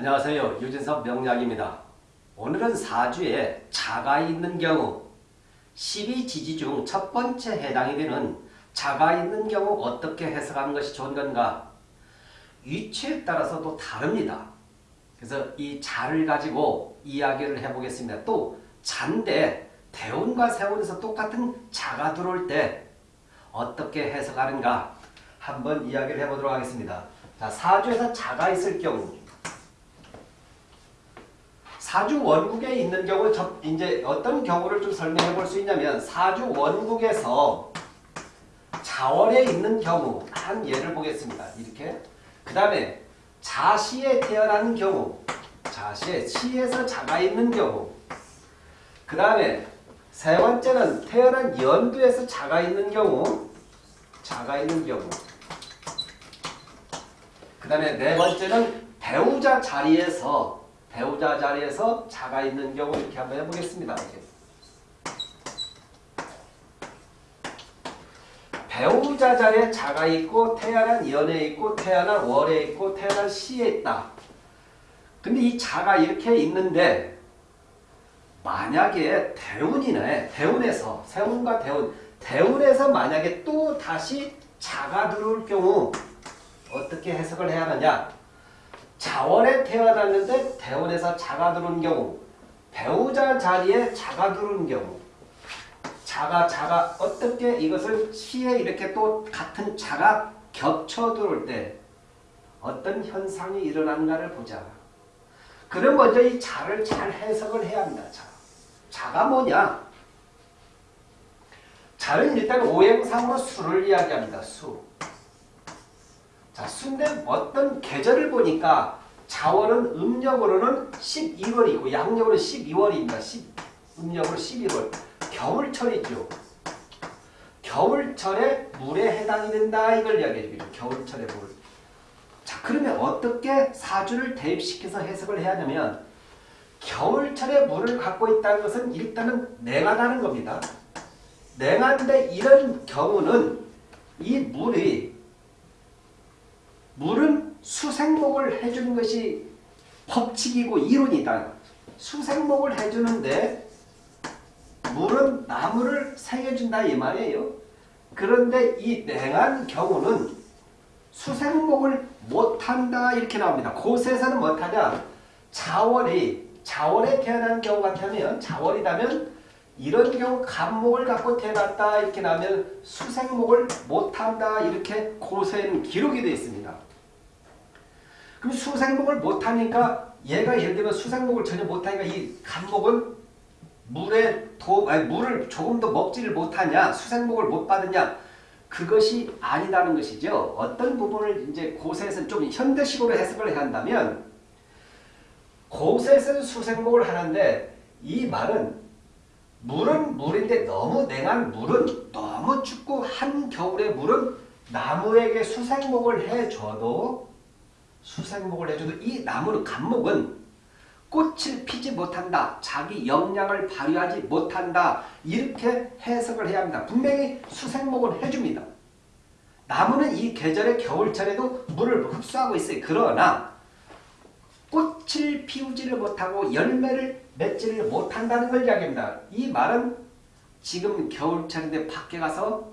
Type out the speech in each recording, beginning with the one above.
안녕하세요. 유진섭 명약입니다. 오늘은 사주에 자가 있는 경우 12지지 중 첫 번째 해당이 되는 자가 있는 경우 어떻게 해석하는 것이 좋은 건가? 위치에 따라서도 다릅니다. 그래서 이 자를 가지고 이야기를 해보겠습니다. 또 잔데 대운과 세운에서 똑같은 자가 들어올 때 어떻게 해석하는가 한번 이야기를 해보도록 하겠습니다. 자, 사주에서 자가 있을 경우 사주 원국에 있는 경우 이제 어떤 경우를 좀 설명해 볼 수 있냐면 사주 원국에서 자월에 있는 경우 한 예를 보겠습니다. 이렇게. 그 다음에 자시에 태어난 경우 자시에 시에서 자가 있는 경우. 그 다음에 세 번째는 태어난 연두에서 자가 있는 경우 자가 있는 경우. 그 다음에 네 번째는 배우자 자리에서 배우자 자리에서 자가 있는 경우 이렇게 한번 해보겠습니다. 배우자 자리에 자가 있고 태어난 연에 있고 태어난 월에 있고 태어난 시에 있다. 근데 이 자가 이렇게 있는데 만약에 대운이네. 대운에서 세운과 대운 대운에서 만약에 또 다시 자가 들어올 경우 어떻게 해석을 해야 하느냐 자원에 태어났는데 대원에서 자가 들어온 경우 배우자 자리에 자가 들어온 경우 자가 자가 어떻게 이것을 시에 이렇게 또 같은 자가 겹쳐 들어올 때 어떤 현상이 일어나는가를 보자. 그럼 먼저 이 자를 잘 해석을 해야 합니다. 자. 자가 뭐냐? 자는 일단 오행상으로 수를 이야기합니다. 수. 자, 순대 어떤 계절을 보니까 자월은 음력으로는 12월이고 양력으로 12월입니다. 10, 음력으로 11월. 겨울철이죠. 겨울철에 물에 해당이 된다 이걸 이야기해 줍니다. 겨울철에 물. 자 그러면 어떻게 사주를 대입시켜서 해석을 해야 하냐면 겨울철에 물을 갖고 있다는 것은 일단은 냉하다는 겁니다. 냉한데 이런 경우는 이 물이 물은 수생목을 해주는 것이 법칙이고 이론이다. 수생목을 해주는데 물은 나무를 새겨준다 이 말이에요. 그런데 이 냉한 경우는 수생목을 못한다 이렇게 나옵니다. 곳에서는 못하냐? 자월이 자월에 태어난 경우 같으면 자월이라면 이런 경우 간목을 갖고 태어났다 이렇게 나면 수생목을 못한다 이렇게 고세는 기록이 되어 있습니다. 그럼 수생목을 못하니까 얘가 예를 들면 수생목을 전혀 못하니까 이 간목은 물에 도, 아니 물을 조금 더 먹지를 못하냐 수생목을 못 받느냐 그것이 아니다는 것이죠. 어떤 부분을 이제 고세에서 좀 현대식으로 해석을 해야 한다면 고세에서는 수생목을 하는데 이 말은 물은 물인데 너무 냉한 물은 너무 춥고 한겨울의 물은 나무에게 수생목을 해줘도 수생목을 해줘도 이 나무는 감목은 꽃을 피지 못한다. 자기 역량을 발휘하지 못한다. 이렇게 해석을 해야 합니다. 분명히 수생목을 해줍니다. 나무는 이 계절의 겨울철에도 물을 흡수하고 있어요. 그러나 꽃을 피우지를 못하고 열매를 맺지를 못한다는 걸 이야기합니다. 이 말은 지금 겨울철인데 밖에 가서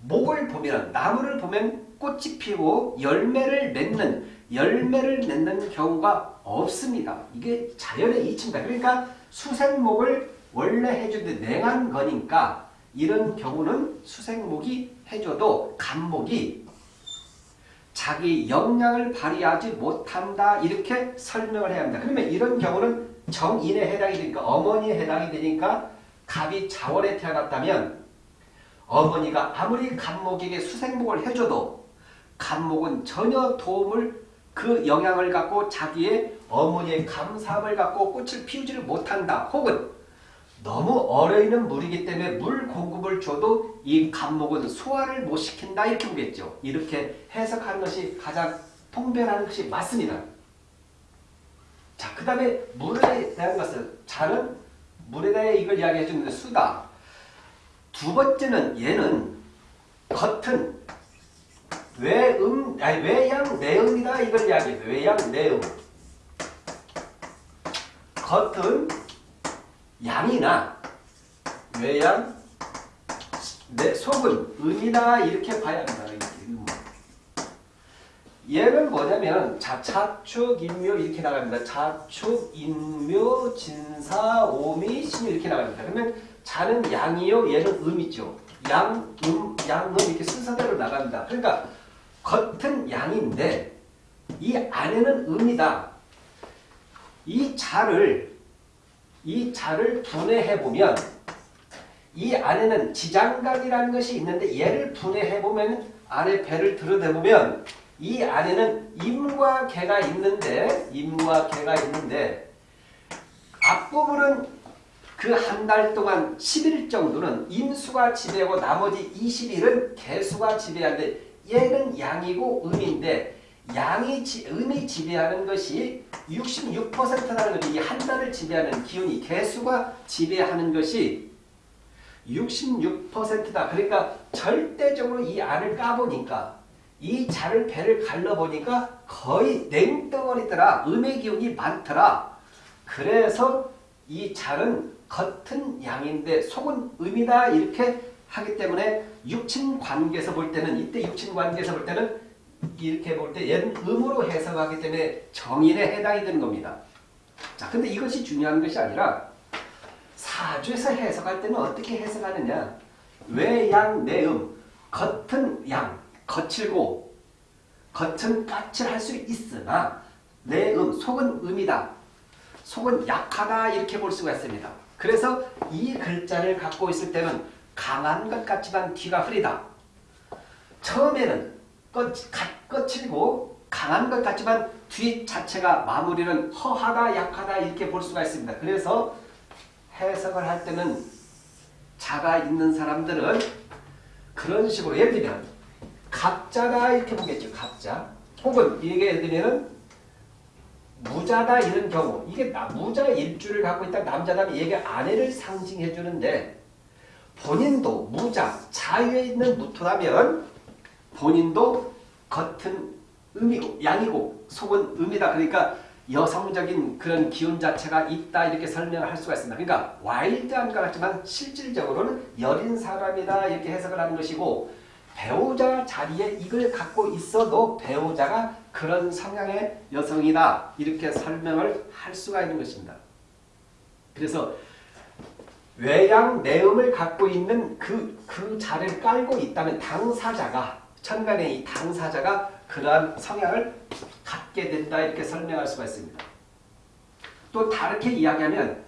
목을 보면 나무를 보면 꽃이 피고 열매를 맺는 열매를 맺는 경우가 없습니다. 이게 자연의 이치입니다. 그러니까 수생목을 원래 해주는데 냉한 거니까 이런 경우는 수생목이 해줘도 간목이 자기 역량을 발휘하지 못한다 이렇게 설명을 해야 합니다. 그러면 이런 경우는 정인에 해당이 되니까 어머니에 해당이 되니까 갑이 자월에 태어났다면 어머니가 아무리 간목에게 수생목을 해줘도 간목은 전혀 도움을 그 영향을 갖고 자기의 어머니의 감사함을 갖고 꽃을 피우지를 못한다. 혹은 너무 얼어있는 물이기 때문에 물 공급을 줘도 이 간목은 소화를 못 시킨다 이렇게 보겠죠. 이렇게 해석하는 것이 가장 통변하는 것이 맞습니다. 자, 그 다음에 물에 대한 것은 자는 물에 대해 이걸 이야기해 주는데 수다. 두 번째는 얘는 겉은 외음, 아니 외양 내음이다 이걸 이야기해요. 외양 내음. 겉은 양이나 외양 내 속은 음이다 이렇게 봐야 한다. 음. 얘는 뭐냐면 자 차축 인묘 이렇게 나갑니다. 자축 인묘 진사 오미 신묘 이렇게 나갑니다. 그러면 자는 양이요 얘는 음이죠. 양, 음, 양, 음 이렇게 순서대로 나갑니다. 그러니까 겉은 양인데 이 안에는 음이다. 이 자를 이 자를 분해해 보면 이 안에는 지장각이라는 것이 있는데 얘를 분해해 보면 안에 배를 들여다보면 이 안에는 임과 개가 있는데 임과 개가 있는데 앞부분은 그 한 달 동안 10일 정도는 임수가 지배하고 나머지 20일은 개수가 지배하는데 얘는 양이고 음인데 양이 지, 음이 지배하는 것이 66%라는 것이 한 달을 지배하는 기운이 개수가 지배하는 것이 66%다. 그러니까 절대적으로 이 안을 까보니까 이 자를 배를 갈라보니까 거의 냉덩어리더라. 음의 기운이 많더라. 그래서 이 자는 겉은 양인데 속은 음이다. 이렇게 하기 때문에 육친 관계에서 볼 때는 이때 육친 관계에서 볼 때는 이렇게 볼 때 얘는 음으로 해석하기 때문에 정인에 해당이 되는 겁니다. 자, 근데 이것이 중요한 것이 아니라 사주에서 해석할 때는 어떻게 해석하느냐? 외양 내음 겉은 양 거칠고 겉은 까칠할 수 있으나 내음 속은 음이다. 속은 약하다 이렇게 볼 수가 있습니다. 그래서 이 글자를 갖고 있을 때는 강한 것 같지만 뒤가 흐리다. 처음에는 거, 거칠고 강한 것 같지만 뒤 자체가 마무리는 허하다 약하다 이렇게 볼 수가 있습니다. 그래서 해석을 할 때는 자가 있는 사람들은 그런 식으로 예를 들면 갑자다 이렇게 보겠죠. 갑자. 혹은 이게 예를 들면 무자다 이런 경우 이게 무자 일주를 갖고 있다 남자라면 얘가 아내를 상징해 주는데 본인도 무자 자유에 있는 무토라면 본인도 겉은 음이고 양이고 속은 음이다. 그러니까 여성적인 그런 기운 자체가 있다 이렇게 설명을 할 수가 있습니다. 그러니까 와일드한 것 같지만 실질적으로는 여린 사람이다 이렇게 해석을 하는 것이고 배우자 자리에 이걸 갖고 있어도 배우자가 그런 성향의 여성이다 이렇게 설명을 할 수가 있는 것입니다. 그래서 외양 내음을 갖고 있는 그, 그 자를 깔고 있다면 당사자가 천간의 이 당사자가 그러한 성향을 갖게 된다 이렇게 설명할 수가 있습니다. 또 다르게 이야기하면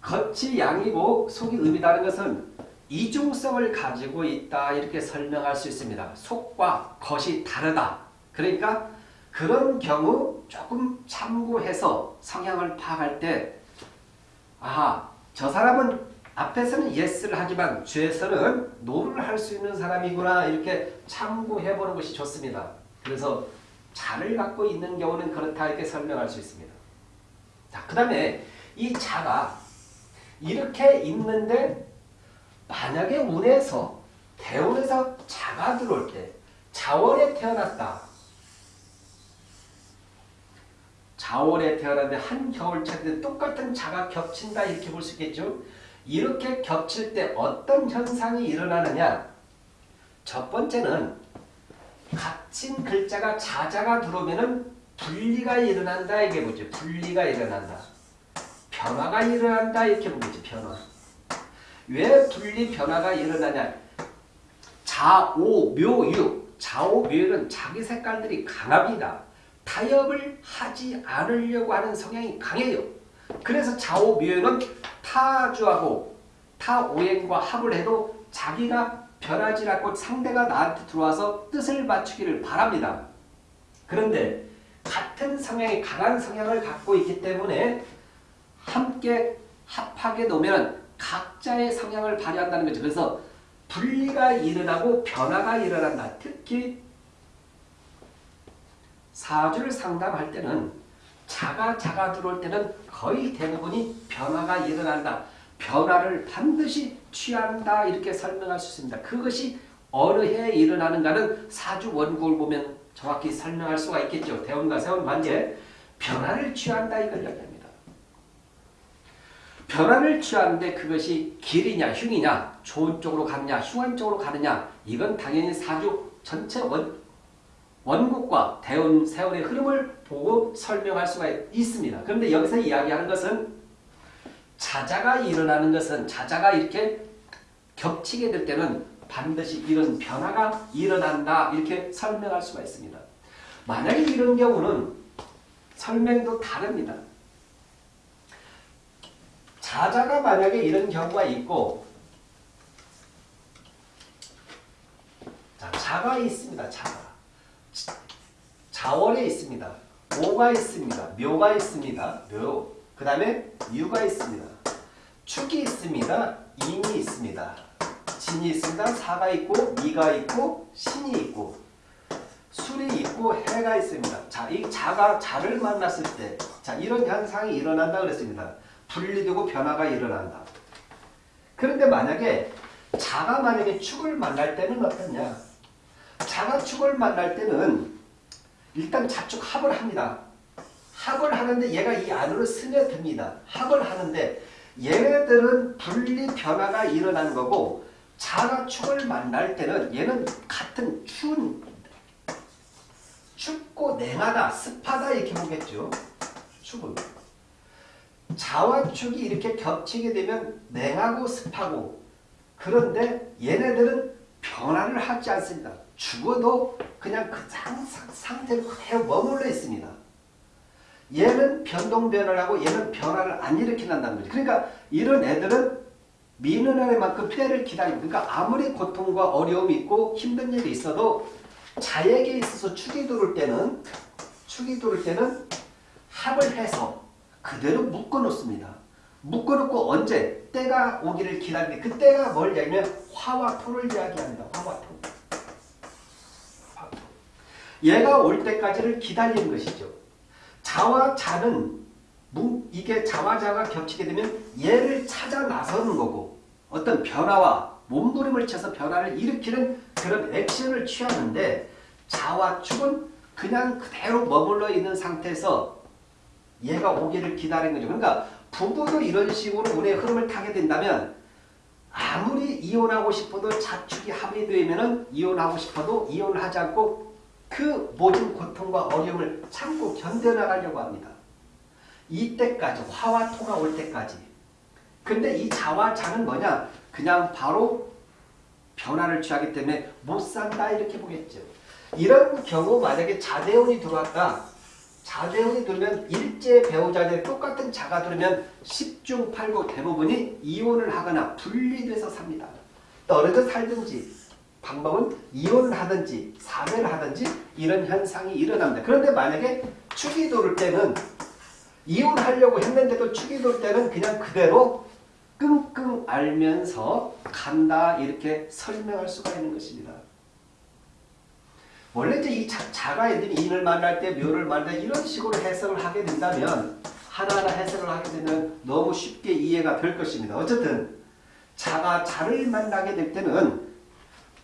겉이 양이고 속이 음이다는 것은 이중성을 가지고 있다 이렇게 설명할 수 있습니다. 속과 겉이 다르다. 그러니까 그런 경우 조금 참고해서 성향을 파악할 때 아, 저 사람은 앞에서는 yes를 하지만 뒤에서는 no를 할 수 있는 사람이구나 이렇게 참고해보는 것이 좋습니다. 그래서 자를 갖고 있는 경우는 그렇다 이렇게 설명할 수 있습니다. 자, 그 다음에 이 자가 이렇게 있는데 만약에 운에서 대운에서 자가 들어올 때 자월에 태어났다. 자월에 태어났는데 한겨울차인데 똑같은 자가 겹친다 이렇게 볼 수 있겠죠. 이렇게 겹칠 때 어떤 현상이 일어나느냐 첫 번째는 갇힌 글자가 자자가 들어오면은 분리가 일어난다 이게 뭐죠? 분리가 일어난다. 변화가 일어난다 이렇게 보겠죠. 변화. 왜 분리 변화가 일어나냐? 자오 묘유 자오 묘유는 자기 색깔들이 강합니다. 타협을 하지 않으려고 하는 성향이 강해요. 그래서 묘유는 타주하고 타오행과 합을 해도 자기가 변하지 않고 상대가 나한테 들어와서 뜻을 맞추기를 바랍니다. 그런데 같은 성향이 강한 성향을 갖고 있기 때문에 함께 합하게 놓으면 각자의 성향을 발휘한다는 거죠. 그래서 분리가 일어나고 변화가 일어난다. 특히 사주를 상담할 때는 자가 자가 들어올 때는 거의 대부분이 변화가 일어난다. 변화를 반드시 취한다 이렇게 설명할 수 있습니다. 그것이 어느 해에 일어나는가는 사주 원국을 보면 정확히 설명할 수가 있겠죠. 대운과 세운 관계 변화를 취한다 이걸 이야기합니다. 변화를 취하는데 그것이 길이냐 흉이냐 좋은 쪽으로 가느냐 흉한 쪽으로 가느냐 이건 당연히 사주 전체 원, 원국과 대운 세월의 흐름을 보고 설명할 수가 있습니다. 그런데 여기서 이야기하는 것은 자자가 일어나는 것은 자자가 이렇게 겹치게 될 때는 반드시 이런 변화가 일어난다 이렇게 설명할 수가 있습니다. 만약에 이런 경우는 설명도 다릅니다. 자자가 만약에 이런 경우가 있고 자, 자가 있습니다. 자가. 자월에 있습니다. 오가 있습니다. 묘가 있습니다. 묘. 그 다음에 유가 있습니다. 축이 있습니다. 인이 있습니다. 진이 있습니다. 사가 있고 미가 있고 신이 있고 술이 있고 해가 있습니다. 자, 이 자가 자를 만났을 때, 자 이런 현상이 일어난다 그랬습니다. 분리되고 변화가 일어난다. 그런데 만약에 자가 만약에 축을 만날 때는 어떠냐? 자가 축을 만날 때는 일단 자축 합을 합니다. 합을 하는데 얘가 이 안으로 스며듭니다. 합을 하는데 얘네들은 분리 변화가 일어나는 거고 자가 축을 만날 때는 얘는 같은 추운 춥고 냉하다, 습하다 이렇게 보겠죠. 축은. 자와 축이 이렇게 겹치게 되면 냉하고 습하고 그런데 얘네들은 변화를 하지 않습니다. 죽어도 그냥 그 상, 상태로 그대로 머물러 있습니다. 얘는 변동 변화를 하고 얘는 변화를 안 일으킨다는 거죠. 그러니까 이런 애들은 미는 애만큼 피해를 기다리고 그러니까 아무리 고통과 어려움이 있고 힘든 일이 있어도 자에게 있어서 축이 들을 때는 축이 들을 때는 합을 해서 그대로 묶어 놓습니다. 묶어 놓고 언제 때가 오기를 기다리는데 그 때가 뭘 이야기하면 화와 토를 이야기합니다. 화와 토. 얘가 올 때까지를 기다리는 것이죠. 자와 자는 이게 자와 자가 겹치게 되면 얘를 찾아 나서는 거고 어떤 변화와 몸부림을 쳐서 변화를 일으키는 그런 액션을 취하는데 자와 축은 그냥 그대로 머물러 있는 상태에서 얘가 오기를 기다리는 거죠. 그러니까 부부도 이런 식으로 운의 흐름을 타게 된다면 아무리 이혼하고 싶어도 자축이 합의되면 이혼하고 싶어도 이혼을 하지 않고 그 모든 고통과 어려움을 참고 견뎌나가려고 합니다. 이때까지 화와 토가 올 때까지 근데 이 자와 자는 뭐냐 그냥 바로 변화를 취하기 때문에 못 산다 이렇게 보겠죠. 이런 경우 만약에 자대운이 들어왔다. 자대운이 들면 일제 배우자들 똑같은 자가 들으면 10중 8구 대부분이 이혼을 하거나 분리돼서 삽니다. 떨어져 살든지 방법은 이혼을 하든지 사별을 하든지 이런 현상이 일어납니다. 그런데 만약에 축이 돌을 때는 이혼하려고 했는데도 축이 돌 때는 그냥 그대로 끙끙 알면서 간다 이렇게 설명할 수가 있는 것입니다. 원래 이제 이 자, 가 예를 들면 인을 만날 때 묘를 만날 때 이런 식으로 해석을 하게 된다면 하나하나 해석을 하게 되면 너무 쉽게 이해가 될 것입니다. 어쨌든 자가 자를 만나게 될 때는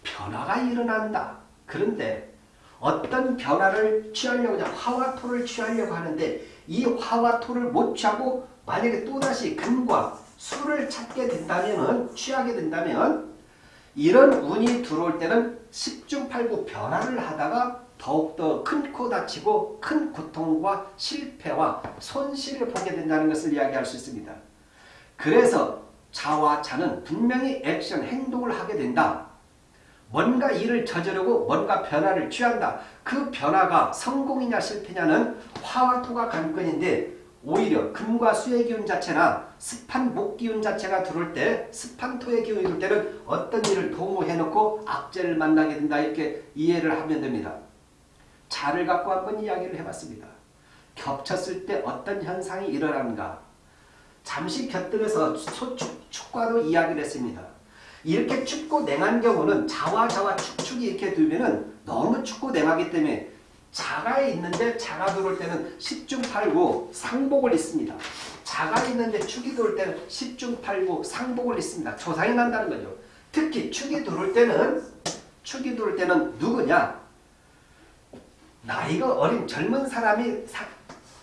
변화가 일어난다. 그런데 어떤 변화를 취하려고 하냐 화와 토를 취하려고 하는데 이 화와 토를 못 취하고 만약에 또다시 금과 술을 찾게 된다면 취하게 된다면 이런 운이 들어올 때는 10중 8구 변화를 하다가 더욱더 큰 코 다치고 큰 고통과 실패와 손실을 보게 된다는 것을 이야기할 수 있습니다. 그래서 자와 자는 분명히 액션, 행동을 하게 된다. 뭔가 일을 저지르고 뭔가 변화를 취한다. 그 변화가 성공이냐 실패냐는 화와 토가 관건인데 오히려 금과 수의 기운 자체나 습한 목 기운 자체가 들어올 때 습한 토의 기운이 들 때는 어떤 일을 도모해놓고 악재를 만나게 된다 이렇게 이해를 하면 됩니다. 자를 갖고 한번 이야기를 해봤습니다. 겹쳤을 때 어떤 현상이 일어나는가 잠시 곁들여서 축과로 이야기를 했습니다. 이렇게 춥고 냉한 경우는 자와 자와 축축이 이렇게 두면은 너무 춥고 냉하기 때문에 자가 있는데 자가 들어올 때는 10중 8구 상복을 입습니다. 자가 있는데 축이 들어올 때는 10중 8구 상복을 입습니다. 조상이 난다는 거죠. 특히 축이 들어올 때는 축이 들어올 때는 누구냐? 나이가 어린 젊은 사람이 사,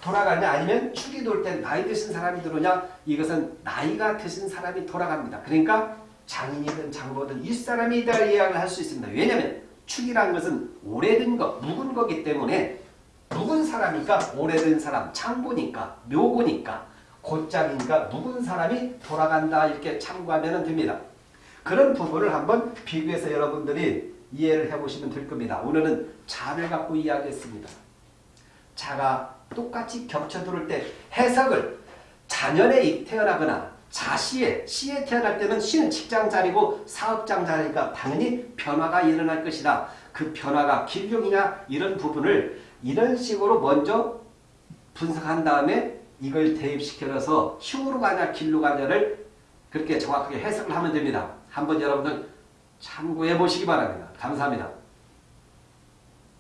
돌아가냐 아니면 축이 돌 때 나이 드신 사람이 들어오냐 이것은 나이가 드신 사람이 돌아갑니다. 그러니까 장인이든 장보든 윗사람이 다 이야기를 할 수 있습니다. 왜냐하면 축이라는 것은 오래된 것, 묵은 거기 때문에 묵은 사람이니까 오래된 사람, 창고니까 묘고니까 곧장이니까 묵은 사람이 돌아간다 이렇게 참고하면 됩니다. 그런 부분을 한번 비교해서 여러분들이 이해를 해보시면 될 겁니다. 오늘은 자를 갖고 이야기했습니다. 자가 똑같이 겹쳐들을 때 해석을 자년에 태어나거나 자시에 시에 태어날 때는 시는 직장 자리고 사업장 자리니까 당연히 변화가 일어날 것이다. 그 변화가 길룡이냐 이런 부분을 이런 식으로 먼저 분석한 다음에 이걸 대입시켜서 흉으로 가냐 길로 가냐를 그렇게 정확하게 해석을 하면 됩니다. 한번 여러분들 참고해 보시기 바랍니다. 감사합니다.